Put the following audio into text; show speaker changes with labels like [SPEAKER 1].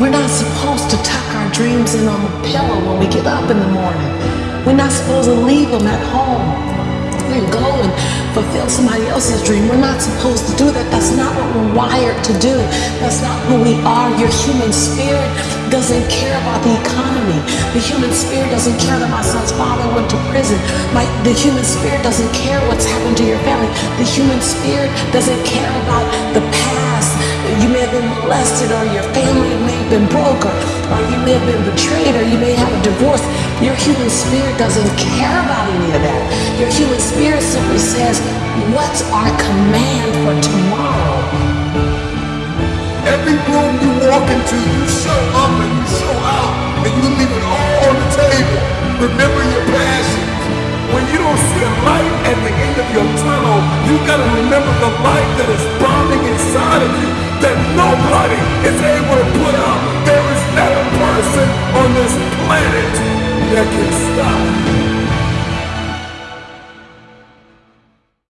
[SPEAKER 1] We're not supposed to tuck our dreams in on the pillow when we get up in the morning. We're not supposed to leave them at home and go and fulfill somebody else's dream. We're not supposed to do that. That's not what we're wired to do. That's not who we are. Your human spirit doesn't care about the economy. The human spirit doesn't care that my son's father went to prison. My, the human spirit doesn't care what's happened to your family. The human spirit doesn't care about the past. You may have been molested or your family may been broke or, or you may have been betrayed or you may have a divorce. Your human spirit doesn't care about any of that. Your human spirit simply says, what's our command for tomorrow?
[SPEAKER 2] Every room you walk into, you show up and you show out, and you leave it all on the table. Remember your passions. When you don't see a light at the end of your tunnel, you gotta remember the light that is planet that can stop.